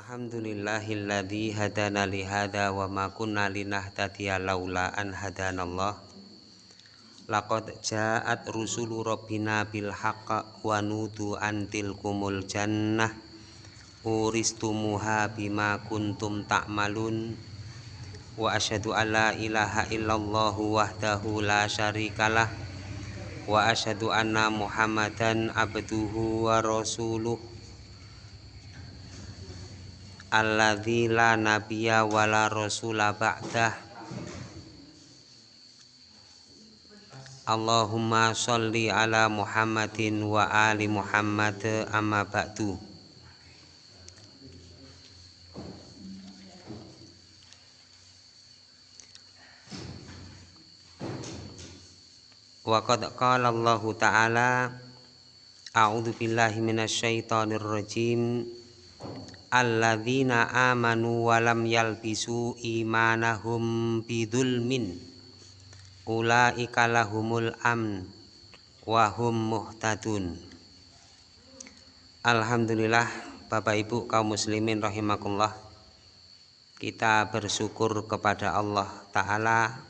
Alhamdulillahilladzi hadana li hadza wa ma kunna linahtadiya laula an hadanallah. Laqad ja'at rusulu rabbina bil haqq wa nudu antil kumul jannah. Uristumuha bima kuntum ta'malun. Wa asyhadu an la ilaha illallah wahdahu la syarikalah. Wa asyhadu anna muhammadan abduhu wa rasuluh alladzi la nabiyya wala rasula ba'dah. Allahumma sholli ala Muhammadin wa ali Muhammad amma ba'du. Wa qad qala Allah ta'ala A'udzu billahi minasyaitonir rajim alladzina amanu walam yalbisu imanahum bidzulmin ulaika lahumul amn wa hum muhtadun. Alhamdulillah Bapak Ibu kaum muslimin rahimakumullah. Kita bersyukur kepada Allah taala.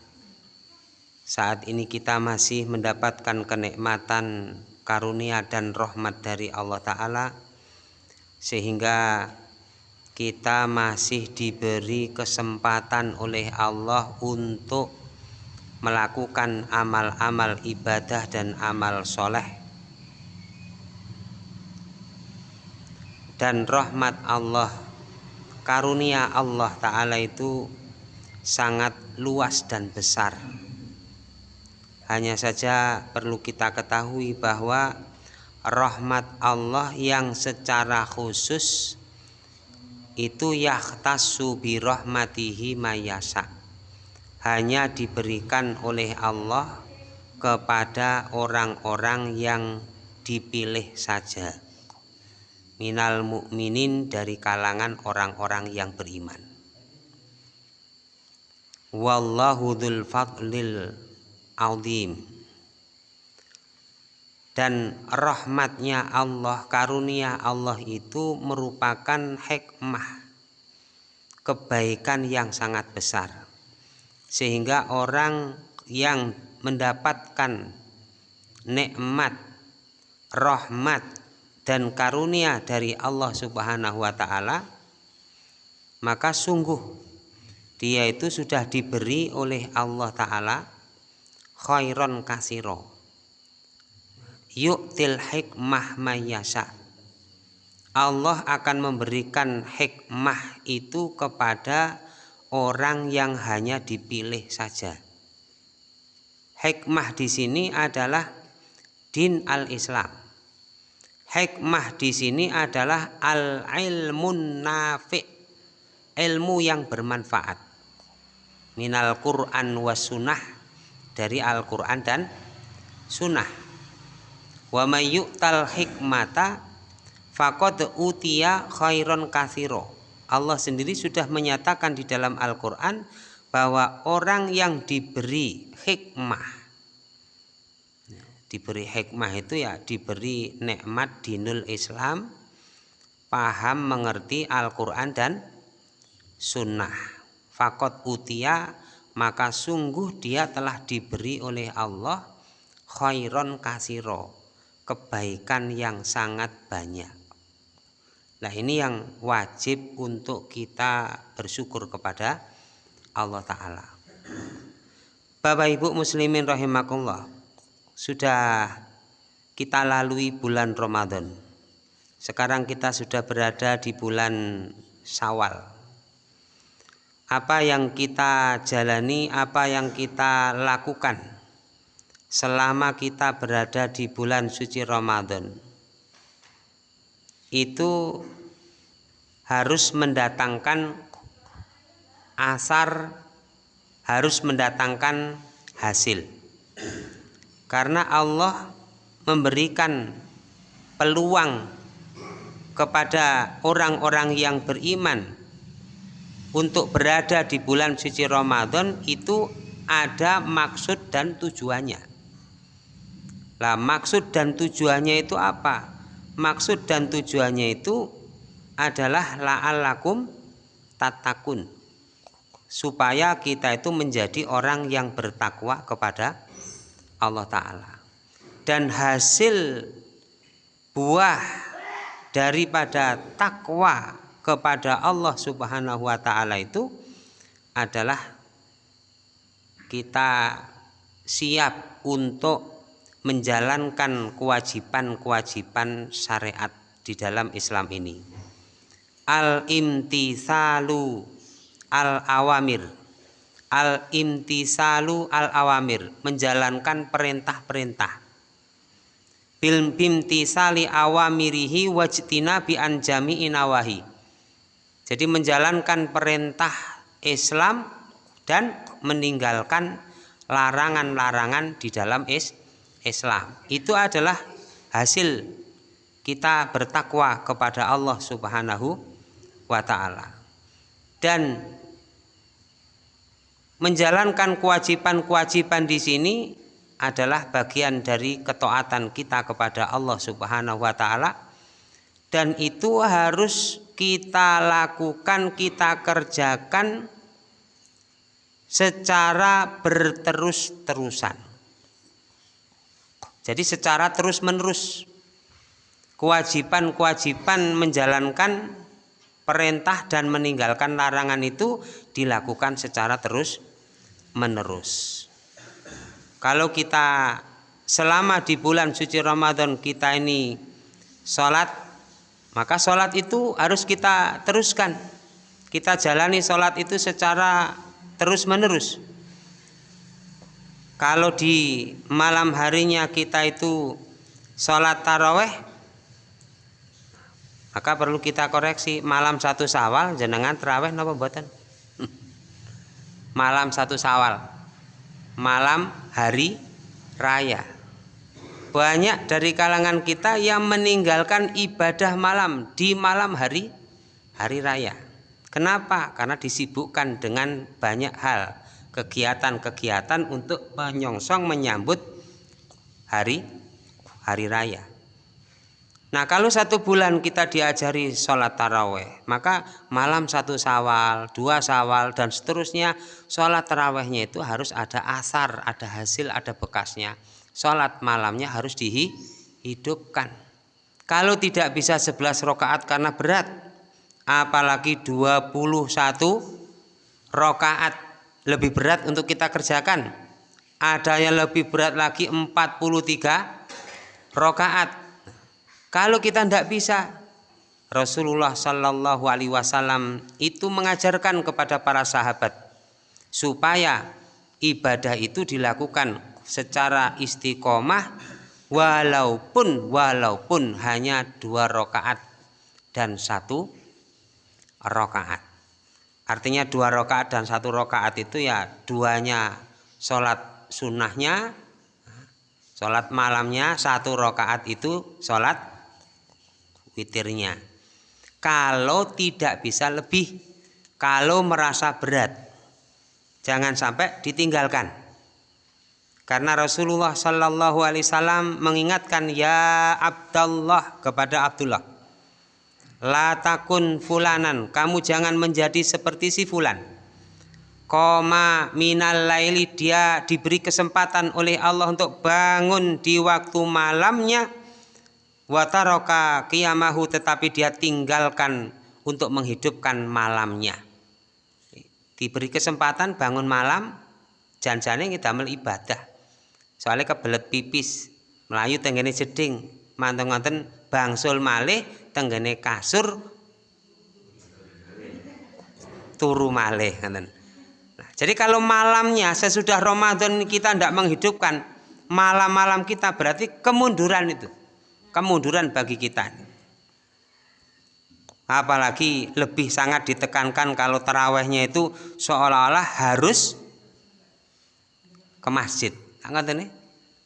Saat ini kita masih mendapatkan kenikmatan karunia dan rahmat dari Allah taala. Sehingga kita masih diberi kesempatan oleh Allah untuk melakukan amal-amal ibadah dan amal soleh. Dan rahmat Allah karunia Allah Ta'ala itu sangat luas dan besar. Hanya saja perlu kita ketahui bahwa rahmat Allah yang secara khusus itu yahtasu bi rahmatihi mayasa. Hanya diberikan oleh Allah kepada orang-orang yang dipilih saja. Minal mukminin dari kalangan orang-orang yang beriman. Wallahu dzul fadlil dan rahmatnya Allah karunia Allah itu merupakan hikmah kebaikan yang sangat besar. Sehingga orang yang mendapatkan nikmat rahmat dan karunia dari Allah Subhanahu wa taala maka sungguh dia itu sudah diberi oleh Allah taala khairon kasiro yu'til hikmah mayasa Allah akan memberikan hikmah itu kepada orang yang hanya dipilih saja. Hikmah di sini adalah din al-Islam. Hikmah di sini adalah al-ilmun nafi' ilmu yang bermanfaat. Minal Quran was sunnah dari Al-Quran dan sunnah wa may yu'tal hikmata faqad utiya khairon katsiro Allah sendiri sudah menyatakan di dalam Al-Qur'an bahwa orang yang diberi hikmah diberi hikmah itu ya diberi nikmat dinul Islam paham mengerti Al-Quran dan sunnah. Fakot utia maka sungguh dia telah diberi oleh Allah khairon kasiro kebaikan yang sangat banyak. Nah ini yang wajib untuk kita bersyukur kepada Allah Ta'ala. Bapak Ibu Muslimin rahimakumullah Sudah kita lalui bulan Ramadan Sekarang kita sudah berada di bulan Sawal Apa yang kita jalani, apa yang kita lakukan selama kita berada di bulan suci Ramadan. Itu harus mendatangkan asar harus mendatangkan hasil. Karena Allah memberikan peluang kepada orang-orang yang beriman untuk berada di bulan suci Ramadan itu ada maksud dan tujuannya Lah maksud dan tujuannya itu apa? Maksud dan tujuannya itu adalah la'allakum tatakun supaya kita itu menjadi orang yang bertakwa kepada Allah Ta'ala dan hasil buah daripada takwa kepada Allah Subhanahu wa taala itu adalah kita siap untuk menjalankan kewajiban-kewajiban syariat di dalam Islam ini. Al-imtisalu al-awamir. Al-imtisalu al-awamir, menjalankan perintah-perintah. Bil bimtisali awamirihi wajtina bi anjami inawahi. Jadi menjalankan perintah Islam dan meninggalkan larangan-larangan di dalam Islam. Itu adalah hasil kita bertakwa kepada Allah Subhanahu wa taala. Dan menjalankan kewajiban-kewajiban di sini adalah bagian dari ketaatan kita kepada Allah Subhanahu wa taala dan itu harus kita lakukan, kita kerjakan secara berterus-terusan. Jadi secara terus-menerus kewajiban-kewajiban menjalankan perintah dan meninggalkan larangan itu dilakukan secara terus menerus. Kalau kita selama di bulan suci Ramadan kita ini sholat, maka sholat itu harus kita teruskan. Kita jalani sholat itu secara terus menerus. Kalau di malam harinya kita itu sholat taraweh maka perlu kita koreksi malam satu sawal jenengan terawih napa buatan malam satu sawal malam hari raya. Banyak dari kalangan kita yang meninggalkan ibadah malam di malam hari hari raya. Kenapa? Karena disibukkan dengan banyak hal kegiatan-kegiatan untuk menyongsong menyambut hari hari raya Nah kalau satu bulan kita diajari sholat taraweh, maka malam satu sawal, dua sawal, dan seterusnya sholat tarawehnya itu harus ada asar, ada hasil, ada bekasnya. Sholat malamnya harus dihidupkan. Kalau tidak bisa 11 rokaat karena berat, apalagi 21 rokaat lebih berat untuk kita kerjakan. Ada yang lebih berat lagi 43 rokaat kalau kita tidak bisa, Rasulullah Shallallahu Alaihi Wasallam itu mengajarkan kepada para sahabat supaya ibadah itu dilakukan secara istiqomah walaupun walaupun hanya dua rakaat dan satu rakaat. Artinya dua rakaat dan satu rakaat itu ya duanya sholat sunnahnya, sholat malamnya satu rakaat itu sholat witirnya. Kalau tidak bisa lebih, kalau merasa berat, jangan sampai ditinggalkan. Karena Rasulullah Shallallahu Alaihi Wasallam mengingatkan ya Abdullah kepada Abdullah, la takun fulanan, kamu jangan menjadi seperti si fulan. Koma minal laili dia diberi kesempatan oleh Allah untuk bangun di waktu malamnya. Wataroka kiamahu tetapi dia tinggalkan untuk menghidupkan malamnya. Diberi kesempatan bangun malam janjane kita ibadah. Soalnya kebelet pipis melayu tenggene jeding manteng ngonten bangsul malih tenggene kasur turu malih nah, jadi kalau malamnya sesudah Ramadan kita tidak menghidupkan malam-malam kita berarti kemunduran itu kemunduran bagi kita. Apalagi lebih sangat ditekankan kalau terawihnya itu seolah-olah harus ke masjid. Nih?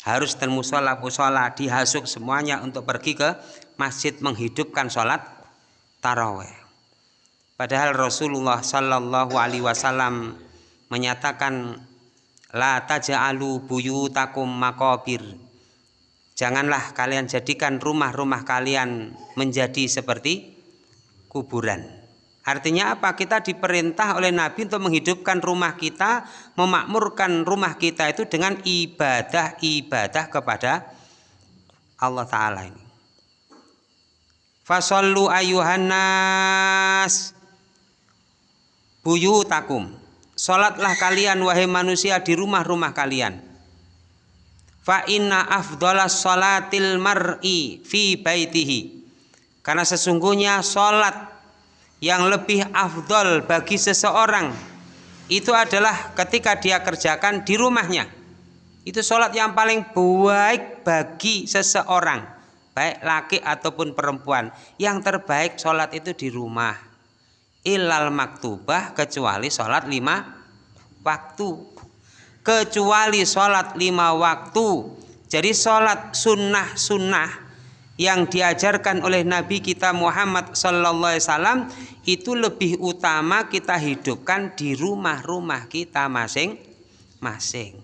Harus dan musola musola dihasuk semuanya untuk pergi ke masjid menghidupkan sholat taraweh padahal Rasulullah Shallallahu Alaihi Wasallam menyatakan la taja'alu buyutakum makobir Janganlah kalian jadikan rumah-rumah kalian menjadi seperti kuburan. Artinya apa? Kita diperintah oleh Nabi untuk menghidupkan rumah kita, memakmurkan rumah kita itu dengan ibadah-ibadah kepada Allah Ta'ala ini. Fasallu ayuhannas buyutakum. Salatlah kalian wahai manusia di rumah-rumah kalian. Fa inna afdalas salatil mar'i fi baitihi. Karena sesungguhnya salat yang lebih afdol bagi seseorang itu adalah ketika dia kerjakan di rumahnya. Itu sholat yang paling baik bagi seseorang, baik laki ataupun perempuan. Yang terbaik sholat itu di rumah. Ilal maktubah kecuali sholat lima waktu. Kecuali sholat lima waktu. Jadi sholat sunnah-sunnah yang diajarkan oleh Nabi kita Muhammad Sallallahu Alaihi itu lebih utama kita hidupkan di rumah-rumah kita masing-masing.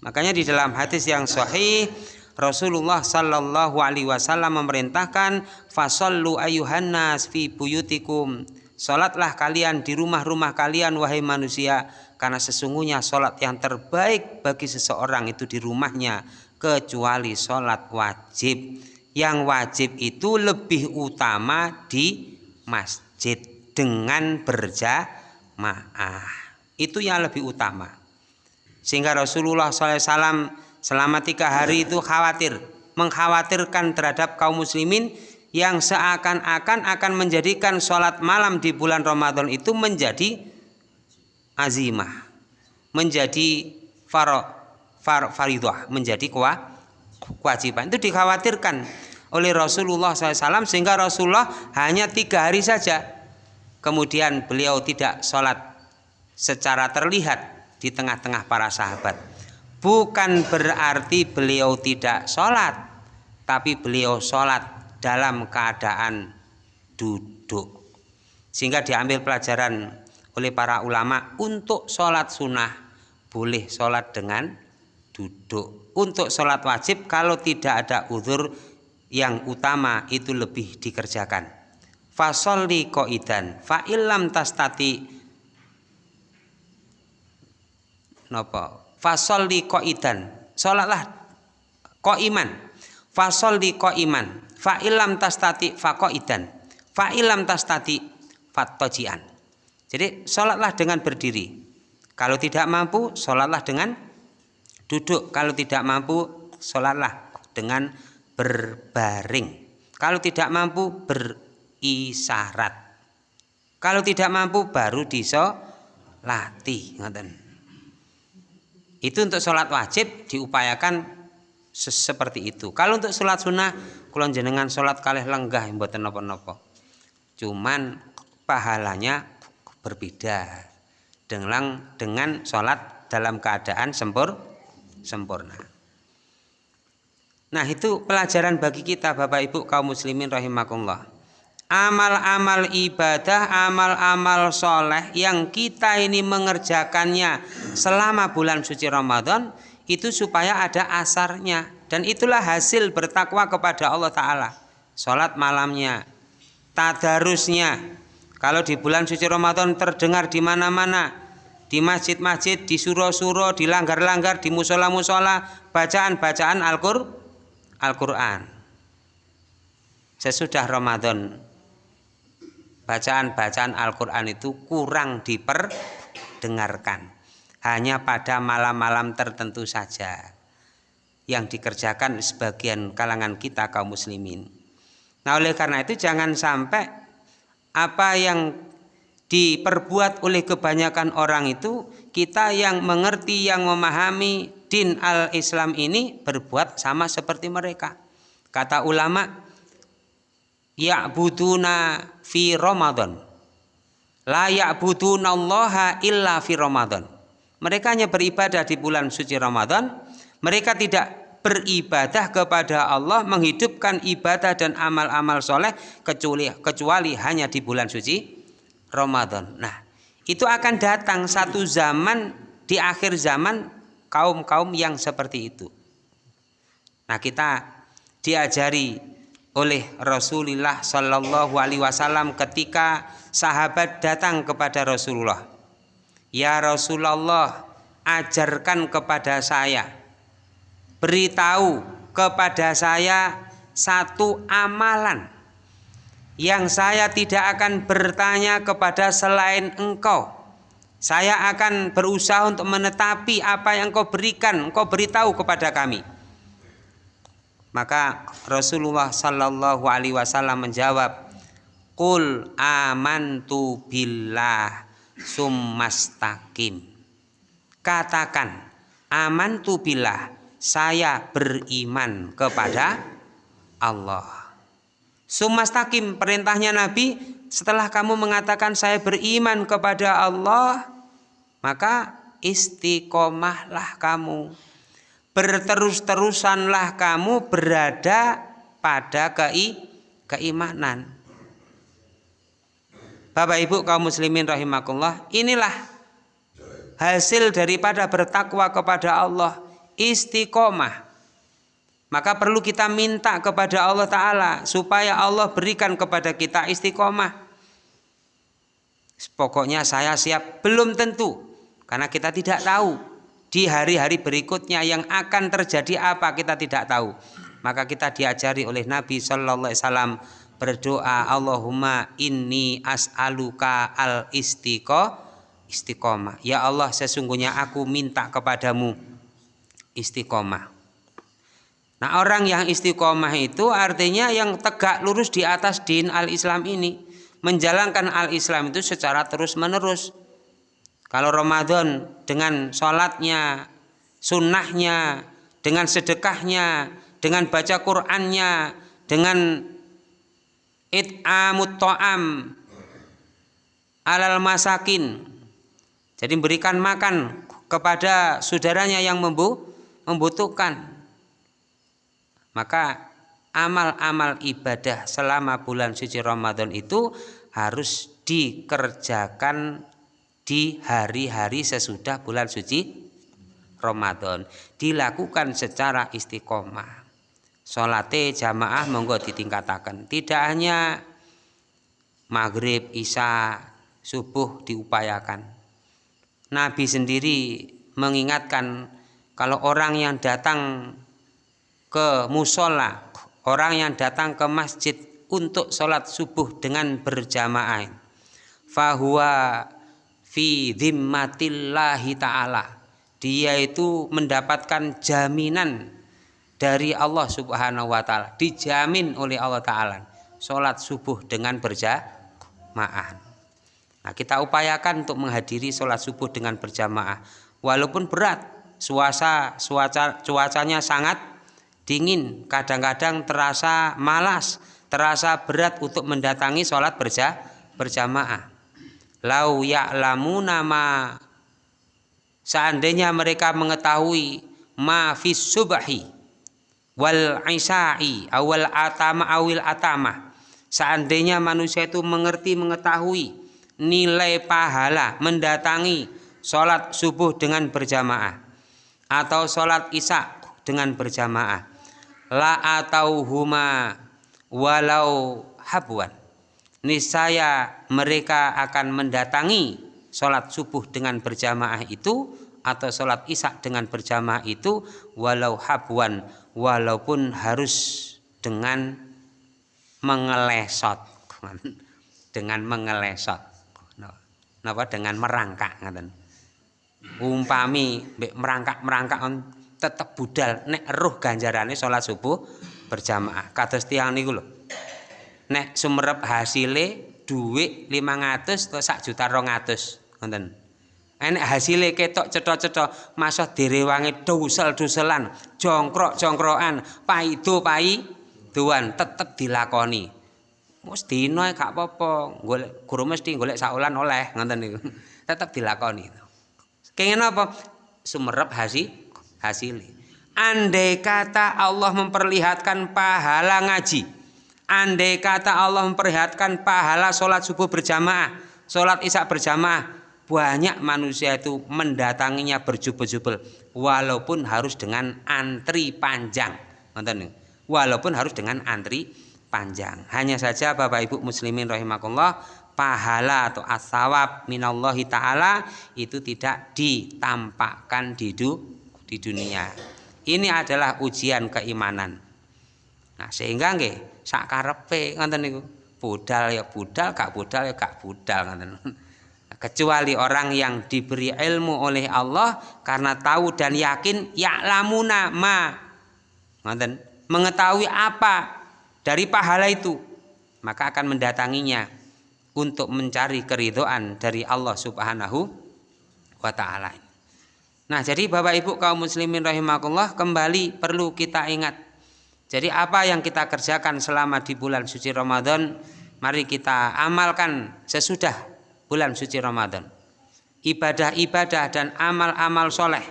Makanya di dalam hadis yang sahih Rasulullah Sallallahu Alaihi Wasallam memerintahkan fasallu ayuhannas fi buyutikum. Salatlah kalian di rumah-rumah kalian wahai manusia karena sesungguhnya salat yang terbaik bagi seseorang itu di rumahnya kecuali salat wajib. Yang wajib itu lebih utama di masjid dengan berjamaah. Itu yang lebih utama. Sehingga Rasulullah SAW selama tiga hari itu khawatir, mengkhawatirkan terhadap kaum muslimin yang seakan-akan akan menjadikan sholat malam di bulan Ramadan itu menjadi azimah, menjadi faro, far, faridah, menjadi kewajiban. Itu dikhawatirkan oleh Rasulullah SAW sehingga Rasulullah hanya tiga hari saja. Kemudian beliau tidak sholat secara terlihat di tengah-tengah para sahabat. Bukan berarti beliau tidak sholat, tapi beliau sholat dalam keadaan duduk. Sehingga diambil pelajaran oleh para ulama untuk sholat sunnah boleh sholat dengan duduk. Untuk sholat wajib kalau tidak ada uzur yang utama itu lebih dikerjakan. Fasolli koidan fa ilam tastati napa fasol di koidan. Sholatlah koiman. Fasol di koiman. Fa ilam tastati fa koidan fa ilam tastati fatojian jadi sholatlah dengan berdiri. Kalau tidak mampu sholatlah dengan duduk. Kalau tidak mampu sholatlah dengan berbaring. Kalau tidak mampu berisyarat kalau tidak mampu baru disolati ngoten itu untuk sholat wajib diupayakan seperti itu. Kalau untuk sholat sunnah, kulon jenengan sholat kalih lenggah buat nopo-nopo. Cuman pahalanya berbeda dengan dengan sholat dalam keadaan sempur sempurna. Nah itu pelajaran bagi kita Bapak Ibu kaum muslimin rahimakumullah amal-amal ibadah, amal-amal soleh yang kita ini mengerjakannya selama bulan suci Ramadan itu supaya ada asarnya. Dan itulah hasil bertakwa kepada Allah Ta'ala. Sholat malamnya tadarusnya. Kalau di bulan suci Ramadan terdengar di mana-mana di masjid-masjid, di suro-suro, di langgar-langgar, di musola-musola bacaan-bacaan Al-Quran. Sesudah Ramadan bacaan-bacaan Al-Quran itu kurang diperdengarkan. Hanya pada malam-malam tertentu saja yang dikerjakan sebagian kalangan kita kaum muslimin. Nah oleh karena itu jangan sampai apa yang diperbuat oleh kebanyakan orang itu kita yang mengerti yang memahami din al-Islam ini berbuat sama seperti mereka. Kata ulama ya'buduna fi Ramadan. La ya'buduna Allah illa fi Ramadan. Mereka hanya beribadah di bulan suci Ramadan. Mereka tidak beribadah kepada Allah, menghidupkan ibadah dan amal-amal soleh kecuali, kecuali hanya di bulan suci Ramadan. Nah, itu akan datang satu zaman di akhir zaman kaum-kaum yang seperti itu. Nah, kita diajari oleh Rasulullah Shallallahu Alaihi Wasallam ketika sahabat datang kepada Rasulullah. Ya Rasulullah, ajarkan kepada saya, beritahu kepada saya satu amalan yang saya tidak akan bertanya kepada selain engkau. Saya akan berusaha untuk menetapi apa yang engkau berikan, engkau beritahu kepada kami. Maka Rasulullah Shallallahu Alaihi Wasallam menjawab, Qul amantu billah summastakim. Katakan, amantu billah, saya beriman kepada Allah. Sumastakim perintahnya Nabi setelah kamu mengatakan saya beriman kepada Allah maka istiqomahlah kamu berterus-terusanlah kamu berada pada kei keimanan Bapak Ibu kaum muslimin rahimakumullah inilah hasil daripada bertakwa kepada Allah istiqomah. Maka perlu kita minta kepada Allah Ta'ala supaya Allah berikan kepada kita istiqomah. Pokoknya saya siap, belum tentu. Karena kita tidak tahu di hari-hari berikutnya yang akan terjadi apa kita tidak tahu. Maka kita diajari oleh Nabi Shallallahu Alaihi Wasallam berdoa Allahumma inni as'aluka al istiqomah. Ya Allah sesungguhnya aku minta kepadamu istiqomah. Nah orang yang istiqomah itu artinya yang tegak lurus di atas din al-Islam ini. Menjalankan al-Islam itu secara terus menerus. Kalau Ramadan dengan sholatnya, sunnahnya, dengan sedekahnya, dengan baca Qur'annya, dengan it'amut to'am alal masakin. Jadi berikan makan kepada saudaranya yang membu membutuhkan. Maka amal-amal ibadah selama bulan suci Ramadan itu harus dikerjakan di hari-hari sesudah bulan suci Ramadan. Dilakukan secara istiqomah. Salate jamaah monggo ditingkatakan. Tidak hanya maghrib, isya, subuh diupayakan. Nabi sendiri mengingatkan kalau orang yang datang ke musola, orang yang datang ke masjid untuk sholat subuh dengan berjamaah, fahuwa fi dhimmatillahi ta'ala. Dia itu mendapatkan jaminan dari Allah subhanahu wa ta'ala. Dijamin oleh Allah ta'ala. Sholat subuh dengan berjamaah. Nah kita upayakan untuk menghadiri sholat subuh dengan berjamaah. Walaupun berat, suasa cuaca cuacanya sangat dingin kadang-kadang terasa malas terasa berat untuk mendatangi sholat berja, berjamaah lau ya'lamu nama seandainya mereka mengetahui ma fis subahi wal isai awal atama awil atama. Seandainya manusia itu mengerti mengetahui nilai pahala mendatangi sholat subuh dengan berjamaah atau sholat isya dengan berjamaah. La atau huma walau habuan niscaya mereka akan mendatangi sholat subuh dengan berjamaah itu atau sholat isya dengan berjamaah itu walau habuan walaupun harus dengan mengelesot dengan mengelesot. Napa? Dengan merangkak ngaten umpami merangkak-merangkak on tetep budal. Nek roh ganjarane salat subuh berjamaah. Kados tiang niku lho nek sumerep hasile dhuwit 500 atau sak juta 200 ngoten enek hasile ketok cetha-cetha masah direwangi dusel-duselan jongkrok-jongkrokan paido pai tuan tetep dilakoni Mus dina gak apa-apa, golek guru mesti golek saulan oleh ngoten niku. Tetep dilakoni. Kengen apa? Sumerep hasil hasil. Andai kata Allah memperlihatkan pahala ngaji, andai kata Allah memperlihatkan pahala sholat subuh berjamaah, sholat isya berjamaah, banyak manusia itu mendatanginya berjubel-jubel, walaupun harus dengan antri panjang, walaupun harus dengan antri panjang. Hanya saja Bapak Ibu muslimin rahimakumullah pahala atau asawab minallahi taala itu tidak ditampakkan di du, di dunia. Ini adalah ujian keimanan. Nah, sehingga nggih sakarepe ngoten niku. Budal ya budal, gak budal ya gak budal ngoten. Kecuali orang yang diberi ilmu oleh Allah karena tahu dan yakin ya'lamuna ma ngoten, mengetahui apa dari pahala itu maka akan mendatanginya untuk mencari keridhaan dari Allah Subhanahu wa taala. Nah, jadi Bapak Ibu kaum muslimin rahimakumullah kembali perlu kita ingat. Jadi apa yang kita kerjakan selama di bulan suci Ramadan, mari kita amalkan sesudah bulan suci Ramadan. Ibadah-ibadah dan amal-amal soleh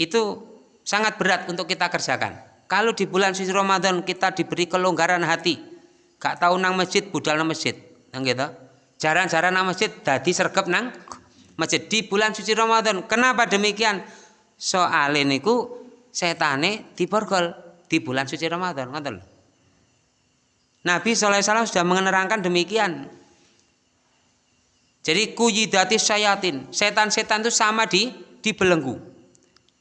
itu sangat berat untuk kita kerjakan. Kalau di bulan suci Ramadan kita diberi kelonggaran hati, gak tahu nang masjid, budal nang masjid, nang gitu. Jaran-jaran nang masjid, dadi sergap nang masjid di bulan suci Ramadan. Kenapa demikian? Soal ini ku setane diborgol di bulan suci Ramadan, ngoten Nabi SAW sudah menerangkan demikian. Jadi kuyidati syayatin, setan-setan itu sama di dibelenggu,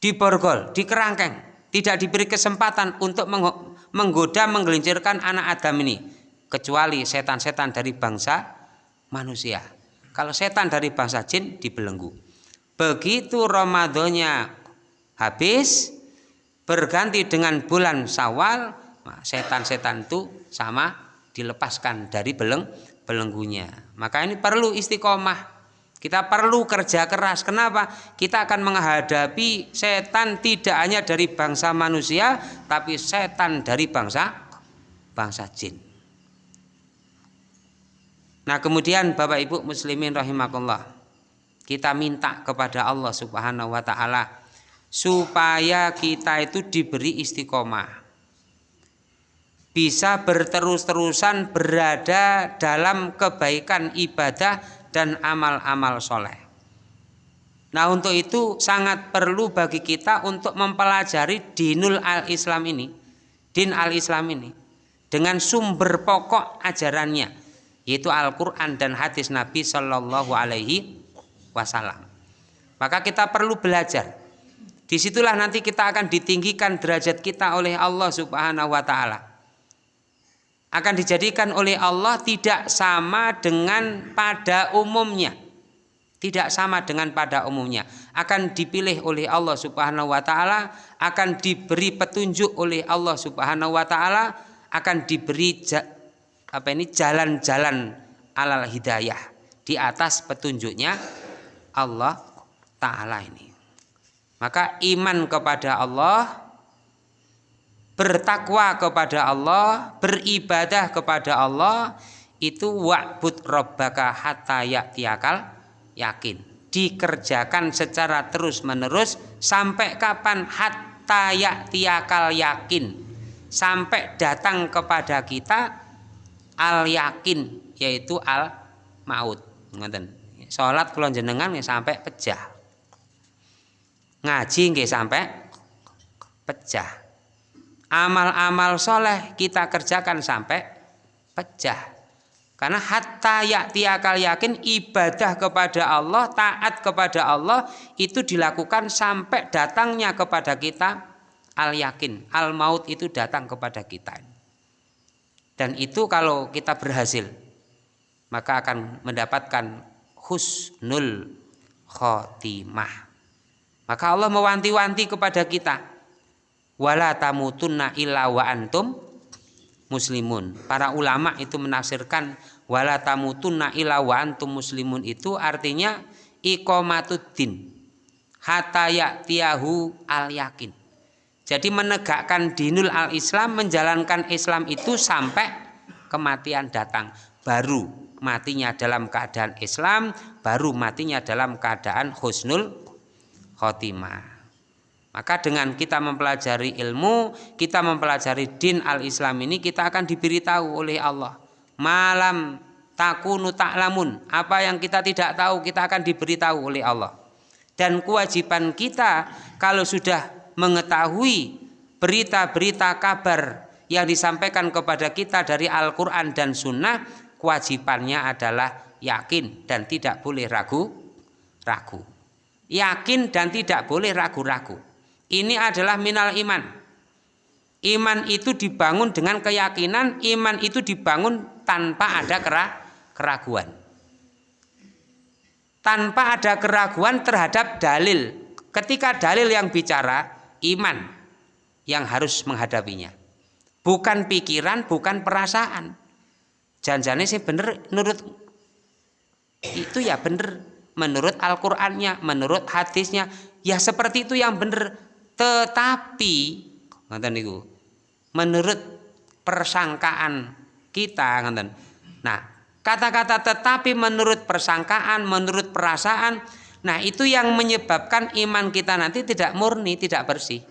diborgol, dikerangkeng tidak diberi kesempatan untuk menggoda menggelincirkan anak Adam ini kecuali setan-setan dari bangsa manusia. Kalau setan dari bangsa jin dibelenggu. Begitu Ramadannya habis berganti dengan bulan Syawal, setan-setan itu sama dilepaskan dari beleng belenggunya. Maka ini perlu istiqomah kita perlu kerja keras. Kenapa? Kita akan menghadapi setan tidak hanya dari bangsa manusia, tapi setan dari bangsa bangsa jin. Nah, kemudian Bapak Ibu muslimin rahimakumullah. Kita minta kepada Allah Subhanahu wa taala supaya kita itu diberi istiqomah. Bisa berterus-terusan berada dalam kebaikan ibadah dan amal-amal soleh. Nah untuk itu sangat perlu bagi kita untuk mempelajari dinul al-Islam ini, din al-Islam ini, dengan sumber pokok ajarannya, yaitu Al-Quran dan hadis Nabi Shallallahu Alaihi Wasallam. Maka kita perlu belajar. Di situlah nanti kita akan ditinggikan derajat kita oleh Allah Subhanahu Wa Taala akan dijadikan oleh Allah tidak sama dengan pada umumnya. Tidak sama dengan pada umumnya. Akan dipilih oleh Allah Subhanahu wa taala, akan diberi petunjuk oleh Allah Subhanahu wa taala, akan diberi apa ini jalan-jalan alal hidayah di atas petunjuknya Allah taala ini. Maka iman kepada Allah bertakwa kepada Allah, beribadah kepada Allah itu wa'bud rabbaka hatta ya'tiyakal yakin. Dikerjakan secara terus-menerus sampai kapan hatta ya'tiyakal yakin. Sampai datang kepada kita al yakin yaitu al maut. Ngoten. Salat kula jenengan sampai pecah. Ngaji nggih sampai pecah amal-amal soleh kita kerjakan sampai pecah. Karena hatta yaktiakal yakin ibadah kepada Allah, taat kepada Allah itu dilakukan sampai datangnya kepada kita al yakin, al maut itu datang kepada kita. Dan itu kalau kita berhasil maka akan mendapatkan husnul khotimah. Maka Allah mewanti-wanti kepada kita wala tamutunna illa wa antum muslimun. Para ulama itu menafsirkan wala tamutunna illa wa antum muslimun itu artinya iqamatuddin hatta ya'tiyahu al yakin. Jadi menegakkan dinul al Islam menjalankan Islam itu sampai kematian datang baru matinya dalam keadaan Islam baru matinya dalam keadaan husnul khotimah maka dengan kita mempelajari ilmu, kita mempelajari din al-Islam ini kita akan diberitahu oleh Allah. Malam takunu ta'lamun, apa yang kita tidak tahu kita akan diberitahu oleh Allah. Dan kewajiban kita kalau sudah mengetahui berita-berita kabar yang disampaikan kepada kita dari Al-Quran dan Sunnah kewajibannya adalah yakin dan tidak boleh ragu ragu yakin dan tidak boleh ragu-ragu. Ini adalah minal iman. Iman itu dibangun dengan keyakinan iman itu dibangun tanpa ada keraguan. Tanpa ada keraguan terhadap dalil. Ketika dalil yang bicara iman yang harus menghadapinya. Bukan pikiran bukan perasaan. Janjane sih bener menurut itu ya bener menurut Al-Qur'annya, menurut hadisnya, ya seperti itu yang bener. Tetapi ngoten niku. Menurut persangkaan kita ngoten. Nah, kata-kata tetapi menurut persangkaan, menurut perasaan, nah itu yang menyebabkan iman kita nanti tidak murni, tidak bersih.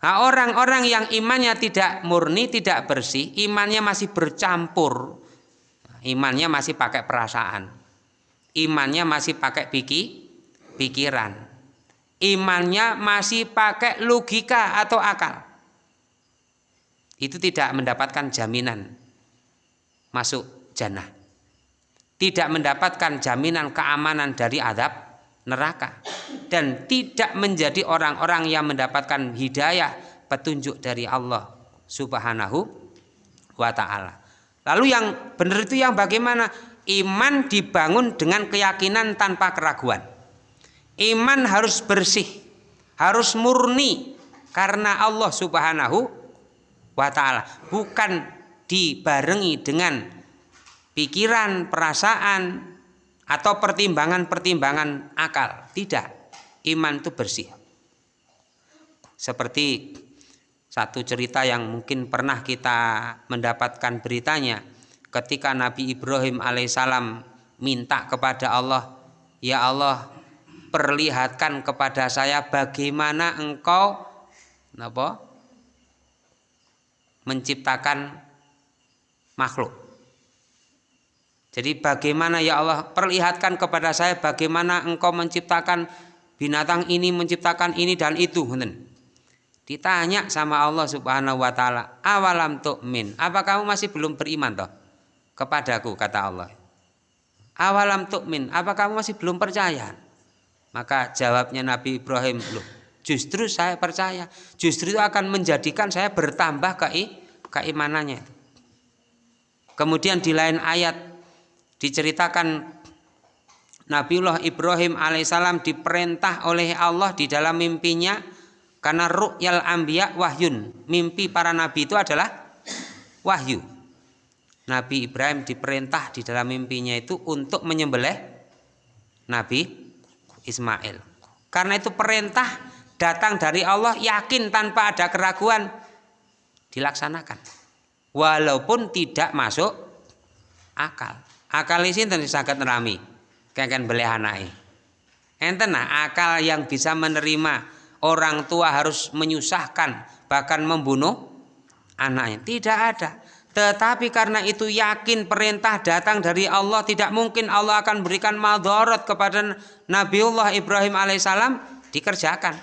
Nah, orang-orang yang imannya tidak murni, tidak bersih, imannya masih bercampur. Imannya masih pakai perasaan. Imannya masih pakai piki, pikiran. Imannya masih pakai logika atau akal. Itu tidak mendapatkan jaminan masuk jannah. Tidak mendapatkan jaminan keamanan dari adab neraka dan tidak menjadi orang-orang yang mendapatkan hidayah petunjuk dari Allah Subhanahu wa taala. Lalu yang benar itu yang bagaimana? Iman dibangun dengan keyakinan tanpa keraguan. Iman harus bersih, harus murni karena Allah Subhanahu wa taala, bukan dibarengi dengan pikiran, perasaan atau pertimbangan-pertimbangan akal. Tidak. Iman itu bersih. Seperti satu cerita yang mungkin pernah kita mendapatkan beritanya ketika Nabi Ibrahim alaihissalam minta kepada Allah, "Ya Allah, perlihatkan kepada saya bagaimana engkau apa? menciptakan makhluk." Jadi bagaimana ya Allah perlihatkan kepada saya bagaimana engkau menciptakan binatang ini, menciptakan ini dan itu. Ditanya sama Allah Subhanahu wa taala, "Awalam tu'min? Apa kamu masih belum beriman toh kepadaku?" kata Allah. "Awalam tu'min? Apa kamu masih belum percaya?" Maka jawabnya Nabi Ibrahim, "Loh, justru saya percaya. Justru itu akan menjadikan saya bertambah ke keimanannya." Kemudian di lain ayat diceritakan Nabiullah Ibrahim alaihissalam diperintah oleh Allah di dalam mimpinya karena ru'yal ambiya wahyun. Mimpi para nabi itu adalah wahyu. Nabi Ibrahim diperintah di dalam mimpinya itu untuk menyembelih Nabi Ismail. Karena itu perintah datang dari Allah yakin tanpa ada keraguan dilaksanakan. Walaupun tidak masuk akal. Akal ini tentu sangat nerami. Kayak beli anaknya. Enten nah akal yang bisa menerima orang tua harus menyusahkan bahkan membunuh anaknya. Tidak ada. Tetapi karena itu yakin perintah datang dari Allah tidak mungkin Allah akan berikan madorot kepada Nabiullah Ibrahim alaihissalam dikerjakan.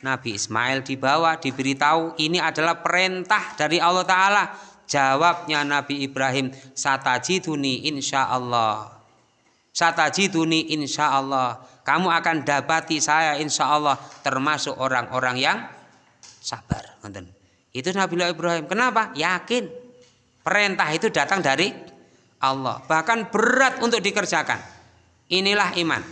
Nabi Ismail dibawa diberitahu ini adalah perintah dari Allah Ta'ala. Jawabnya Nabi Ibrahim satajiduni insya Allah. Satajiduni insya Allah kamu akan dapati saya insya Allah termasuk orang-orang yang sabar. Itu Nabi Ibrahim. Kenapa? Yakin. Perintah itu datang dari Allah. Bahkan berat untuk dikerjakan. Inilah iman.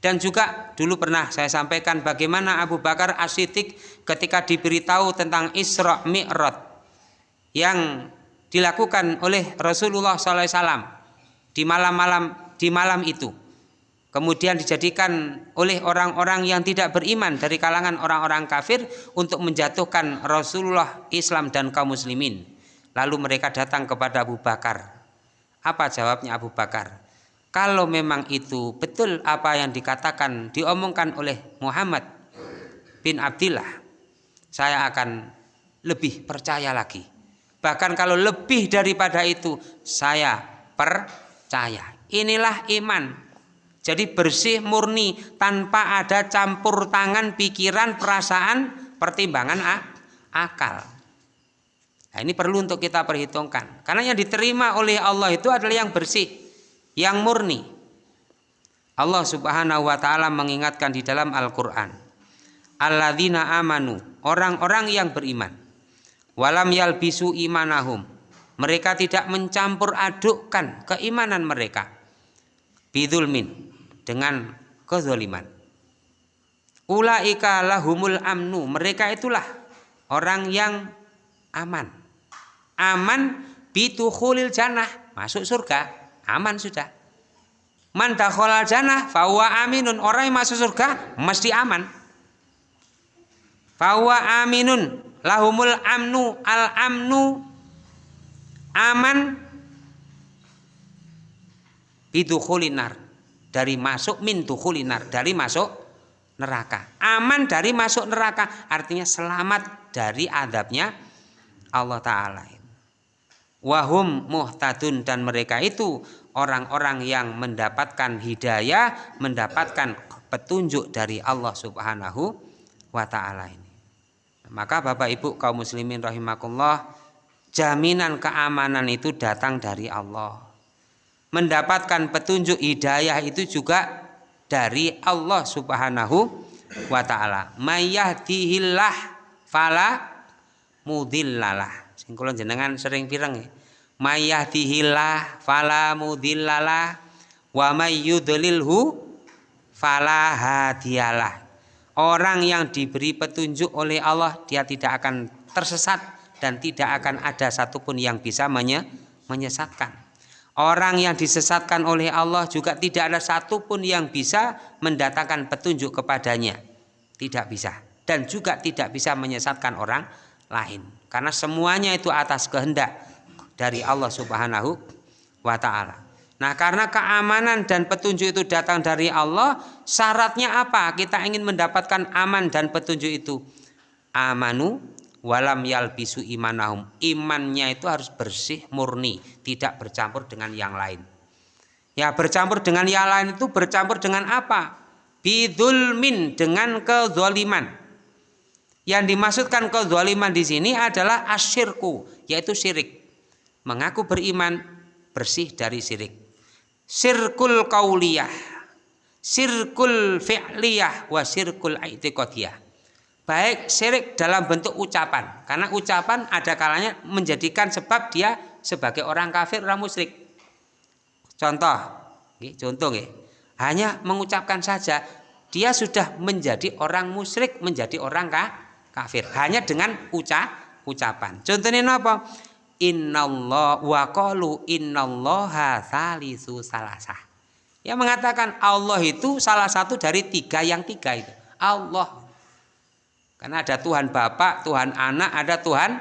Dan juga dulu pernah saya sampaikan bagaimana Abu Bakar As-Siddiq ketika diberitahu tentang Isra Mi'raj yang dilakukan oleh Rasulullah SAW di malam-malam di malam itu kemudian dijadikan oleh orang-orang yang tidak beriman dari kalangan orang-orang kafir untuk menjatuhkan Rasulullah Islam dan kaum muslimin. Lalu mereka datang kepada Abu Bakar. Apa jawabnya Abu Bakar? Kalau memang itu betul apa yang dikatakan diomongkan oleh Muhammad bin Abdillah saya akan lebih percaya lagi. Bahkan kalau lebih daripada itu saya percaya. Inilah iman jadi bersih murni tanpa ada campur tangan pikiran perasaan pertimbangan akal. Nah, ini perlu untuk kita perhitungkan. Karena yang diterima oleh Allah itu adalah yang bersih, yang murni. Allah Subhanahu wa taala mengingatkan di dalam Al-Qur'an. Alladzina amanu, orang-orang yang beriman. Walam yalbisu imanahum. Mereka tidak mencampur adukkan keimanan mereka. Bidulmin dengan kezaliman. Ulaika lahumul amnu. Mereka itulah orang yang aman. Aman bitukhulil jannah. Masuk surga aman sudah. Man dakhalal jannah fahuwa aminun. Orang yang masuk surga mesti aman. Fahuwa aminun lahumul amnu. Al amnu aman bidukhulinar dari masuk min dukhulinar dari masuk neraka aman dari masuk neraka artinya selamat dari adabnya Allah Ta'ala wahum muhtadun dan mereka itu orang-orang yang mendapatkan hidayah, mendapatkan petunjuk dari Allah Subhanahu wa taala ini. Maka Bapak Ibu kaum muslimin rahimakumullah, jaminan keamanan itu datang dari Allah. Mendapatkan petunjuk hidayah itu juga dari Allah Subhanahu wa taala. Mayyahdihillah fala mudillalah sing kula jenengan sering pireng ya. Mayyahdihillah fala mudhillalah wa may yudlilhu fala hadiyalah. Orang yang diberi petunjuk oleh Allah dia tidak akan tersesat dan tidak akan ada satupun yang bisa menye menyesatkan. Orang yang disesatkan oleh Allah juga tidak ada satupun yang bisa mendatangkan petunjuk kepadanya. Tidak bisa. Dan juga tidak bisa menyesatkan orang lain. Karena semuanya itu atas kehendak dari Allah Subhanahu wa taala. Nah, karena keamanan dan petunjuk itu datang dari Allah, syaratnya apa? Kita ingin mendapatkan aman dan petunjuk itu. Amanu walam yalbisu imanahum. Imannya itu harus bersih, murni, tidak bercampur dengan yang lain. Ya, bercampur dengan yang lain itu bercampur dengan apa? Bidulmin dengan kezaliman. Yang dimaksudkan kezaliman di sini adalah asyirku, yaitu syirik. Mengaku beriman bersih dari syirik. Sirkul kauliyah, sirkul fi'liyah, wa sirkul aitikotiyah. Baik syirik dalam bentuk ucapan, karena ucapan ada kalanya menjadikan sebab dia sebagai orang kafir, orang musyrik. Contoh, contoh ya, hanya mengucapkan saja dia sudah menjadi orang musyrik, menjadi orang kafir kafir. Hanya dengan uca ucapan. Contohnya apa? Innallah wa qalu innallaha salisu salasah. Yang mengatakan Allah itu salah satu dari tiga yang tiga itu. Allah karena ada Tuhan Bapa, Tuhan Anak, ada Tuhan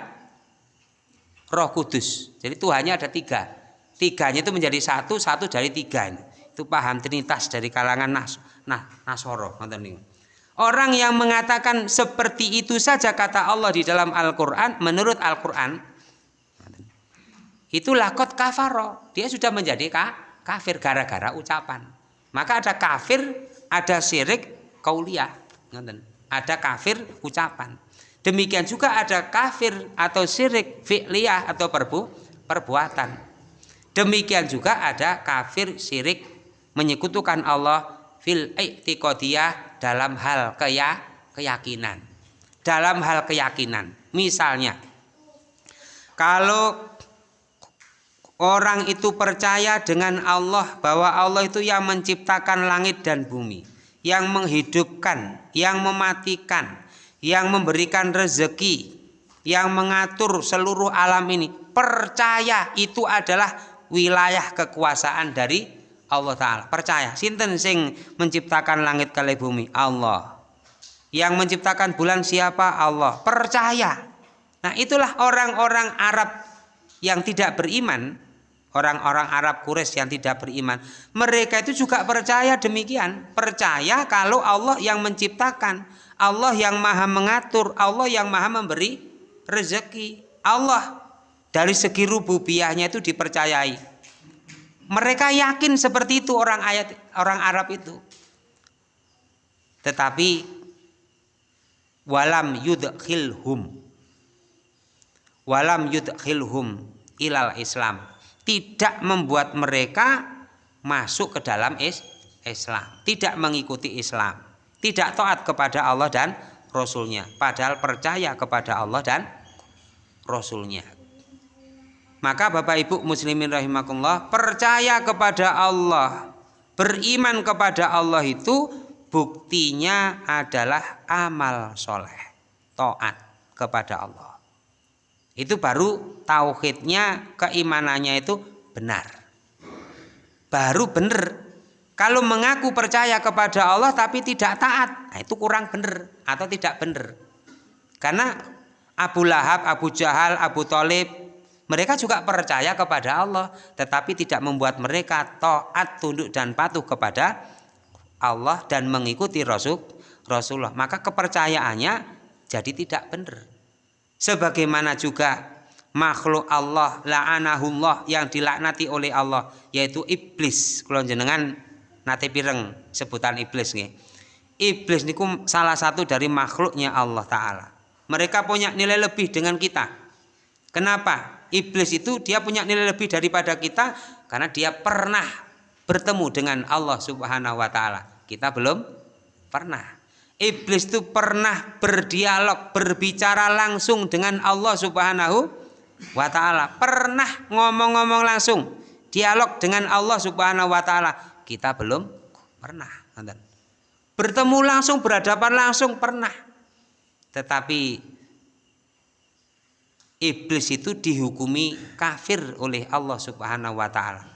Roh Kudus. Jadi Tuhannya ada tiga. Tiganya itu menjadi satu, satu dari tiga. Itu paham Trinitas dari kalangan Nas, nah, Nasoro. Orang yang mengatakan seperti itu saja kata Allah di dalam Al-Quran, menurut Al-Quran, itulah kot kafaro. Dia sudah menjadi kafir gara-gara ucapan. Maka ada kafir, ada syirik, kauliah. Ada kafir ucapan. Demikian juga ada kafir atau syirik fi'liyah atau perbu, perbuatan. Demikian juga ada kafir syirik menyekutukan Allah fil i'tiqadiyah dalam hal keya, keyakinan. Dalam hal keyakinan. Misalnya, kalau orang itu percaya dengan Allah bahwa Allah itu yang menciptakan langit dan bumi, yang menghidupkan, yang mematikan, yang memberikan rezeki, yang mengatur seluruh alam ini, percaya itu adalah wilayah kekuasaan dari Allah taala. Percaya, sinten sing menciptakan langit kali bumi? Allah. Yang menciptakan bulan siapa? Allah. Percaya. Nah, itulah orang-orang Arab yang tidak beriman, orang-orang Arab Quraisy yang tidak beriman. Mereka itu juga percaya demikian, percaya kalau Allah yang menciptakan, Allah yang Maha mengatur, Allah yang Maha memberi rezeki. Allah dari segi rububiyahnya itu dipercayai. Mereka yakin seperti itu orang ayat orang Arab itu. Tetapi walam yudkhilhum walam yudkhilhum ilal Islam tidak membuat mereka masuk ke dalam is Islam. Tidak mengikuti Islam. Tidak taat kepada Allah dan Rasulnya. Padahal percaya kepada Allah dan Rasulnya. Maka Bapak Ibu muslimin rahimakumullah percaya kepada Allah beriman kepada Allah itu buktinya adalah amal soleh taat kepada Allah itu baru tauhidnya keimanannya itu benar. Baru benar. Kalau mengaku percaya kepada Allah tapi tidak taat nah itu kurang benar atau tidak benar. Karena Abu Lahab, Abu Jahal, Abu Talib mereka juga percaya kepada Allah tetapi tidak membuat mereka taat tunduk dan patuh kepada Allah dan mengikuti Rasul Rasulullah. Maka kepercayaannya jadi tidak benar sebagaimana juga makhluk Allah la'anahullah yang dilaknati oleh Allah yaitu iblis. Kalau jenengan nate pireng sebutan iblis nih iblis niku salah satu dari makhluknya Allah taala. Mereka punya nilai lebih dengan kita. Kenapa? Iblis itu dia punya nilai lebih daripada kita karena dia pernah bertemu dengan Allah Subhanahu wa taala. Kita belum pernah Iblis itu pernah berdialog, berbicara langsung dengan Allah Subhanahu wa taala. Pernah ngomong-ngomong langsung, dialog dengan Allah Subhanahu wa taala. Kita belum pernah, Bertemu langsung, berhadapan langsung pernah. Tetapi iblis itu dihukumi kafir oleh Allah Subhanahu wa taala.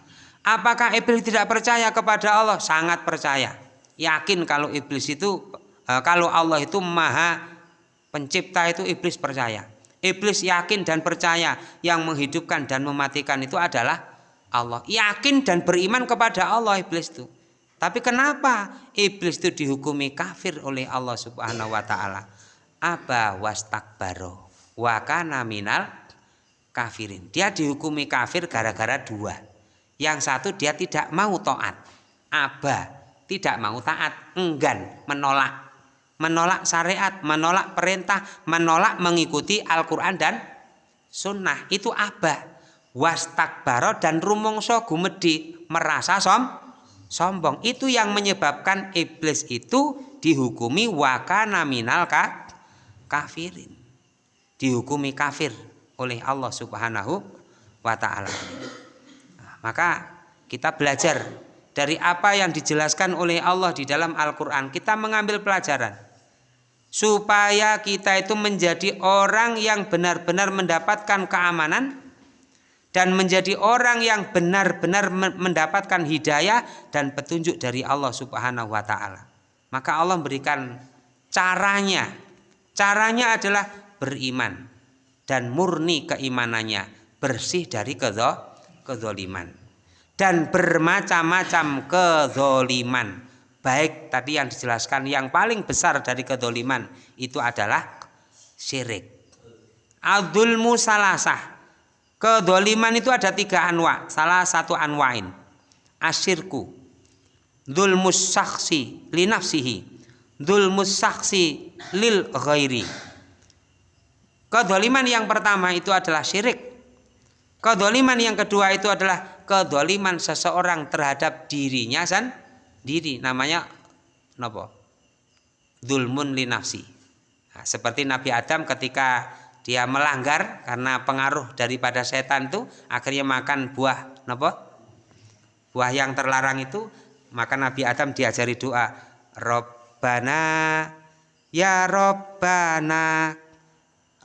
Apakah iblis tidak percaya kepada Allah? Sangat percaya. Yakin kalau iblis itu kalau Allah itu maha pencipta itu iblis percaya. Iblis yakin dan percaya yang menghidupkan dan mematikan itu adalah Allah. Yakin dan beriman kepada Allah iblis itu. Tapi kenapa iblis itu dihukumi kafir oleh Allah Subhanahu wa taala? Aba wastakbaro wa kana minal kafirin. Dia dihukumi kafir gara-gara dua. Yang satu dia tidak mau taat. Aba tidak mau taat, enggan, menolak menolak syariat, menolak perintah, menolak mengikuti Al-Quran dan sunnah. Itu abah. Wastakbaro dan rumongso gumedi merasa som, sombong. Itu yang menyebabkan iblis itu dihukumi wakana minal ka, kafirin. Dihukumi kafir oleh Allah subhanahu wa ta'ala. Nah, maka kita belajar dari apa yang dijelaskan oleh Allah di dalam Al-Quran. Kita mengambil pelajaran supaya kita itu menjadi orang yang benar-benar mendapatkan keamanan dan menjadi orang yang benar-benar mendapatkan hidayah dan petunjuk dari Allah Subhanahu wa taala. Maka Allah berikan caranya. Caranya adalah beriman dan murni keimanannya, bersih dari kezoliman dan bermacam-macam kezoliman baik tadi yang dijelaskan yang paling besar dari kedoliman itu adalah syirik. Abdul musalasah kedoliman itu ada tiga anwa salah satu anwain. Asyirku. Dulmus saksi linafsihi dulmus saksi lil ghairi. Kedoliman yang pertama itu adalah syirik. Kedoliman yang kedua itu adalah kedoliman seseorang terhadap dirinya san diri namanya nopo? Dulmun linafsi nah, seperti Nabi Adam ketika dia melanggar karena pengaruh daripada setan itu akhirnya makan buah nopo? Buah yang terlarang itu maka Nabi Adam diajari doa Robbana ya Robbana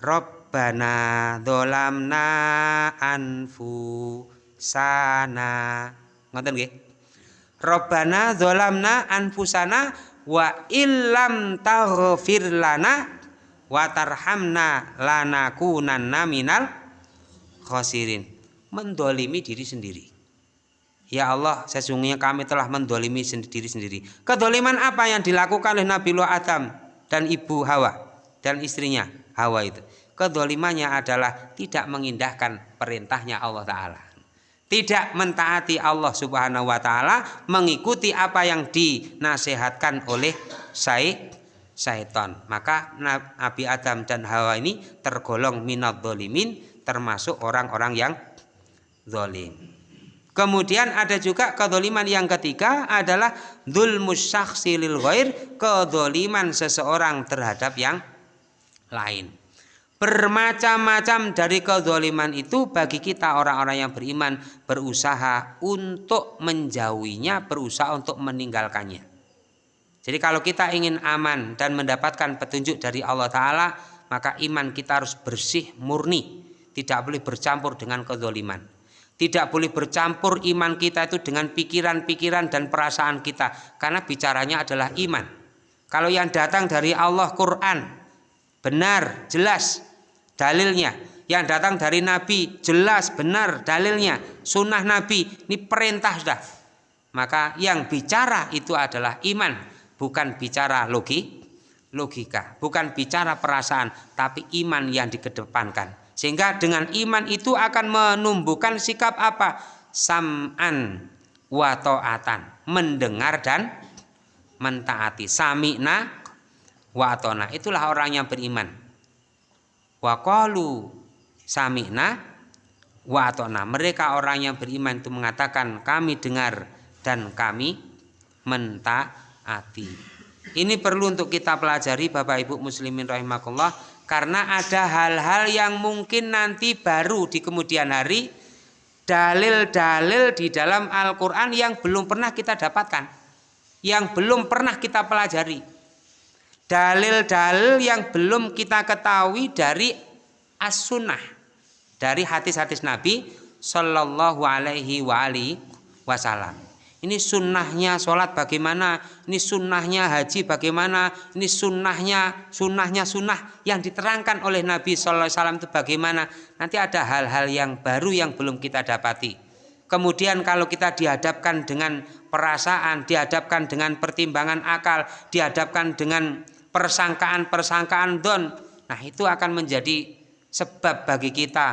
Robbana dolamna anfu sana ngoten nggih Robbana zolamna anfusana wa illam taghfir lana wa tarhamna lanakunanna minal khosirin. Mendolimi diri sendiri. Ya Allah sesungguhnya kami telah mendolimi diri sendiri. Kedoliman apa yang dilakukan oleh Nabi Nuh Adam dan ibu Hawa dan istrinya Hawa itu? Kedolimannya adalah tidak mengindahkan perintahnya Allah Ta'ala tidak mentaati Allah Subhanahu wa taala, mengikuti apa yang dinasehatkan oleh syaitan. Maka Nabi Adam dan Hawa ini tergolong minad dolimin, termasuk orang-orang yang zolim. Kemudian ada juga kedoliman yang ketiga adalah dzulmus syakhsi lil ghair, kedoliman seseorang terhadap yang lain. Bermacam-macam dari kedoliman itu bagi kita orang-orang yang beriman berusaha untuk menjauhinya, berusaha untuk meninggalkannya. Jadi kalau kita ingin aman dan mendapatkan petunjuk dari Allah Ta'ala, maka iman kita harus bersih, murni. Tidak boleh bercampur dengan kedoliman. Tidak boleh bercampur iman kita itu dengan pikiran-pikiran dan perasaan kita. Karena bicaranya adalah iman. Kalau yang datang dari Allah Quran, benar, jelas dalilnya. Yang datang dari Nabi, jelas, benar dalilnya. Sunnah Nabi, ini perintah sudah. Maka yang bicara itu adalah iman. Bukan bicara logi, logika. Bukan bicara perasaan, tapi iman yang dikedepankan. Sehingga dengan iman itu akan menumbuhkan sikap apa? Sam'an wa ta'atan. Mendengar dan mentaati. Sami'na wa. Itulah orang yang beriman. Wa qalu sami'na wa atona. Mereka orang yang beriman itu mengatakan kami dengar dan kami mentaati. Ini perlu untuk kita pelajari Bapak Ibu muslimin rahimakumullah karena ada hal-hal yang mungkin nanti baru di kemudian hari dalil-dalil di dalam Al-Quran yang belum pernah kita dapatkan yang belum pernah kita pelajari dalil-dalil yang belum kita ketahui dari as-sunnah dari hadis-hadis Nabi Shallallahu Alaihi Wasallam ini sunnahnya sholat bagaimana, ini sunnahnya haji bagaimana, ini sunnahnya, sunnahnya sunnah yang diterangkan oleh Nabi Sallallahu Alaihi Wasallam itu bagaimana. Nanti ada hal-hal yang baru yang belum kita dapati. Kemudian kalau kita dihadapkan dengan perasaan, dihadapkan dengan pertimbangan akal, dihadapkan dengan persangkaan-persangkaan don, nah itu akan menjadi sebab bagi kita.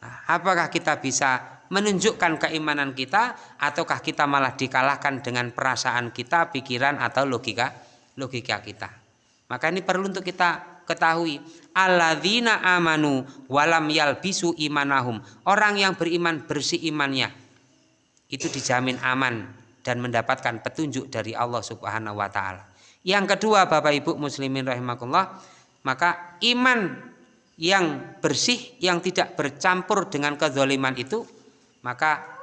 Nah, apakah kita bisa menunjukkan keimanan kita ataukah kita malah dikalahkan dengan perasaan kita, pikiran atau logika logika kita. Maka ini perlu untuk kita ketahui alladzina amanu walam yalbisu imanahum. Orang yang beriman bersih imannya itu dijamin aman dan mendapatkan petunjuk dari Allah Subhanahu wa taala. Yang kedua Bapak Ibu muslimin rahimakumullah, maka iman yang bersih yang tidak bercampur dengan kezaliman itu maka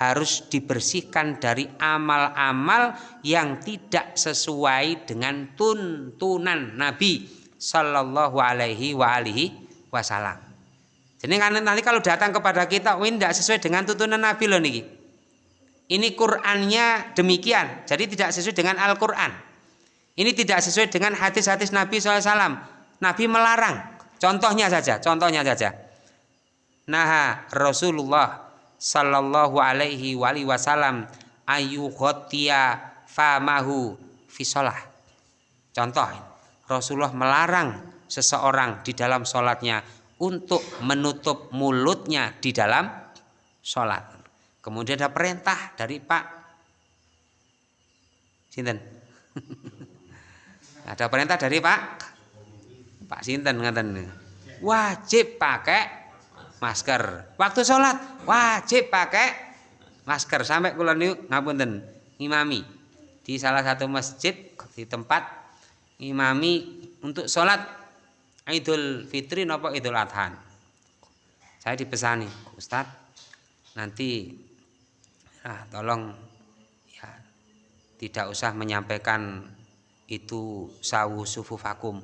harus dibersihkan dari amal-amal yang tidak sesuai dengan tuntunan Nabi Shallallahu Alaihi Wasallam. Jadi nanti kalau datang kepada kita, ini tidak sesuai dengan tuntunan Nabi loh nih. Ini Qurannya demikian, jadi tidak sesuai dengan Al-Quran. Ini tidak sesuai dengan hadis-hadis Nabi SAW. Nabi melarang. Contohnya saja, contohnya saja. Nah Rasulullah sallallahu alaihi wasallam ayu khotia famahu fisolah contoh Rasulullah melarang seseorang di dalam sholatnya untuk menutup mulutnya di dalam sholat kemudian ada perintah dari Pak Sinten ada perintah dari Pak Pak Sinten ngaten wajib pakai masker. Waktu sholat wajib pakai masker sampai kula niku ngapunten ngimami di salah satu masjid di tempat ngimami untuk sholat Idul Fitri nopo Idul Adha. Saya dipesani, Ustadz nanti ah, tolong ya tidak usah menyampaikan itu sawu sufu vakum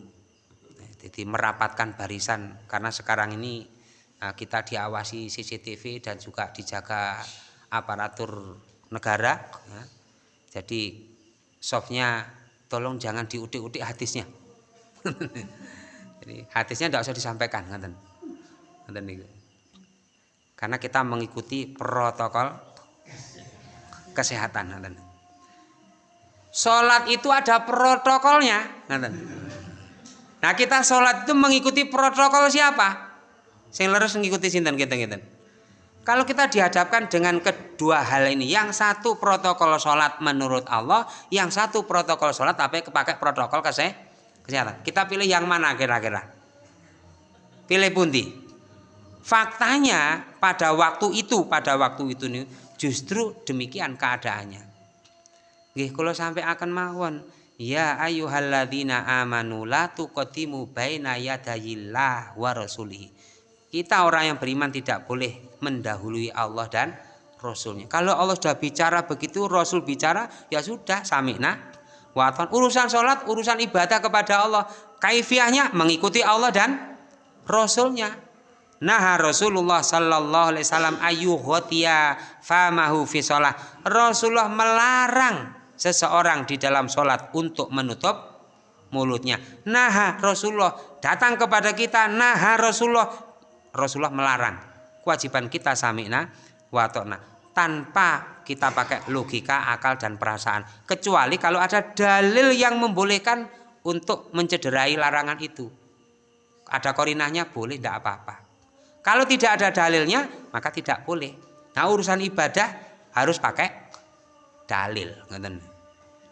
jadi merapatkan barisan karena sekarang ini Nah, kita diawasi CCTV dan juga dijaga aparatur negara. Ya. Jadi softnya tolong jangan diudik-udik hadisnya. Jadi hadisnya tidak usah disampaikan, ngaten. Karena kita mengikuti protokol kesehatan. Sholat itu ada protokolnya. Nah kita sholat itu mengikuti protokol siapa? Sing leres ngikuti sinten kita ngeten. Kalau kita dihadapkan dengan kedua hal ini, yang satu protokol sholat menurut Allah, yang satu protokol sholat tapi kepakai protokol kesehatan. Kita pilih yang mana kira-kira? Pilih pundi? Faktanya pada waktu itu, pada waktu itu nih justru demikian keadaannya. Nggih kula sampai akan mawon. Ya ayyuhalladzina amanu la tuqaddimu baina yadayillah wa rasulih. Kita orang yang beriman tidak boleh mendahului Allah dan Rasulnya. Kalau Allah sudah bicara begitu, Rasul bicara, ya sudah, samikna. Waton. Urusan sholat, urusan ibadah kepada Allah. Kaifiahnya mengikuti Allah dan Rasulnya. Nah Rasulullah Sallallahu Alaihi Wasallam ayu khotia famahu fi sholat. Rasulullah melarang seseorang di dalam sholat untuk menutup mulutnya. Nah Rasulullah datang kepada kita. Nah Rasulullah Rasulullah melarang. Kewajiban kita samina watona tanpa kita pakai logika, akal dan perasaan. Kecuali kalau ada dalil yang membolehkan untuk mencederai larangan itu. Ada korinahnya boleh, tidak apa-apa. Kalau tidak ada dalilnya, maka tidak boleh. Nah urusan ibadah harus pakai dalil.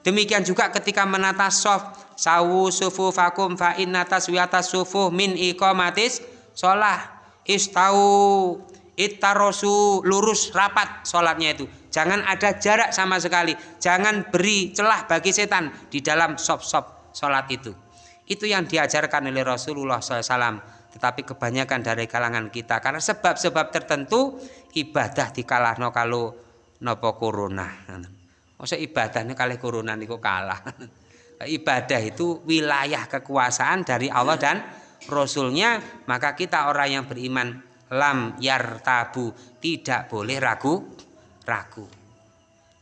Demikian juga ketika menata soft sawu sufu fakum fa inna taswiyata sufu min iqamatis sholah istau ittarosu lurus rapat sholatnya itu. Jangan ada jarak sama sekali. Jangan beri celah bagi setan di dalam sop-sop sholat itu. Itu yang diajarkan oleh Rasulullah SAW tetapi kebanyakan dari kalangan kita karena sebab-sebab tertentu ibadah dikalahno kalau nopo corona. Masa ibadahnya kali corona niku kalah. Ibadah itu wilayah kekuasaan dari Allah dan Rasulnya maka kita orang yang beriman lam yar tabu tidak boleh ragu ragu.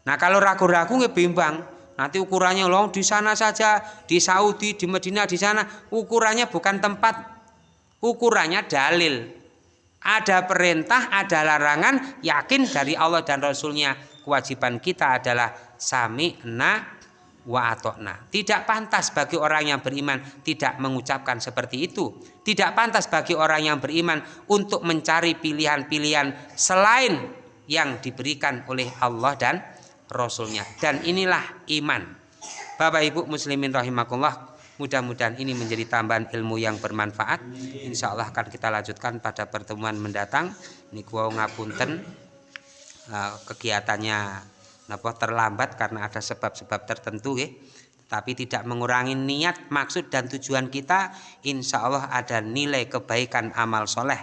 Nah kalau ragu-ragu nggak bimbang nanti ukurannya loh di sana saja di Saudi di Medina di sana ukurannya bukan tempat ukurannya dalil. Ada perintah, ada larangan, yakin dari Allah dan Rasulnya. Kewajiban kita adalah sami'na wa atokna. Tidak pantas bagi orang yang beriman tidak mengucapkan seperti itu. Tidak pantas bagi orang yang beriman untuk mencari pilihan-pilihan selain yang diberikan oleh Allah dan Rasulnya. Dan inilah iman. Bapak Ibu muslimin rahimakumullah Mudah-mudahan ini menjadi tambahan ilmu yang bermanfaat. Insya Allah akan kita lanjutkan pada pertemuan mendatang. Gua ngapunten uh, kegiatannya napa terlambat karena ada sebab-sebab tertentu ya. Tapi tidak mengurangi niat, maksud dan tujuan kita. Insya Allah ada nilai kebaikan amal soleh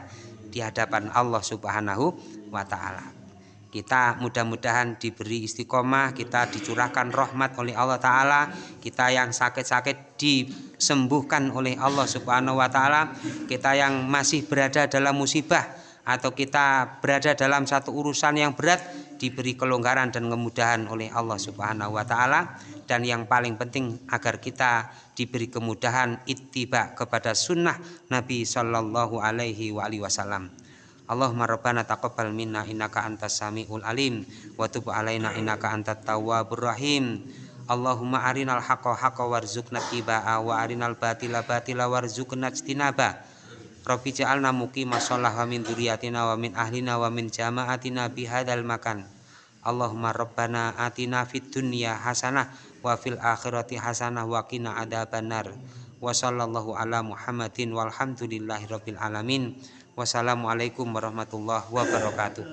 di hadapan Allah Subhanahu wa Ta'ala kita mudah-mudahan diberi istiqomah kita dicurahkan rahmat oleh Allah Ta'ala kita yang sakit-sakit disembuhkan oleh Allah Subhanahu Wa Ta'ala kita yang masih berada dalam musibah atau kita berada dalam satu urusan yang berat diberi kelonggaran dan kemudahan oleh Allah Subhanahu wa taala dan yang paling penting agar kita diberi kemudahan ittiba kepada sunnah Nabi Shallallahu alaihi wasallam. Allahumma rabbana taqabbal minna innaka antas samiul alim wa tub alaina innaka antat tawwabur rahim. Allahumma arinal haqqa haqqa warzuqna tibaa wa arinal batila batila warzuqna ijtinaba Rabbi ja'alna muqima shalah wa min dzurriyyatina wa min ahlina wa min jama'atina bi hadzal makan. Allahumma rabbana atina fid dunya hasanah wa fil akhirati hasanah wa qina adzabannar wa sallallahu ala Muhammadin walhamdulillahi rabbil alamin Wassalamualaikum warahmatullahi wabarakatuh.